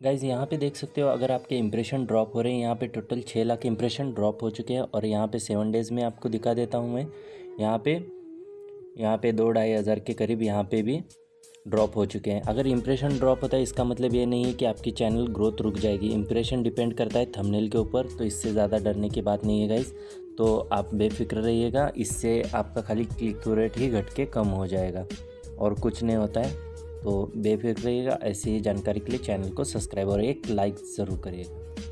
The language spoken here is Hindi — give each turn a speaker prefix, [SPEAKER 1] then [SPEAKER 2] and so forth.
[SPEAKER 1] गाइज़ यहाँ पे देख सकते हो, अगर आपके इंप्रेशन ड्रॉप हो रहे हैं, यहाँ पे टोटल छः लाख इंप्रेशन ड्रॉप हो चुके हैं और यहाँ पे सेवन डेज़ में आपको दिखा देता हूँ मैं। यहाँ पे यहाँ पे दो ढाई हज़ार के करीब यहाँ पे भी ड्रॉप हो चुके हैं। अगर इंप्रेशन ड्रॉप होता है, इसका मतलब ये नहीं है कि आपकी चैनल ग्रोथ रुक जाएगी। इंप्रेशन डिपेंड करता है थंबनेल के ऊपर तो इससे ज़्यादा डरने की बात नहीं है गाइज़ तो आप बेफिक्र रहिएगा, इससे आपका खाली क्लिक रेट ही घट के कम हो जाएगा और कुछ नहीं होता है। तो बेफिक्र रहिएगा। ऐसी ही जानकारी के लिए चैनल को सब्सक्राइब और एक लाइक ज़रूर करिएगा।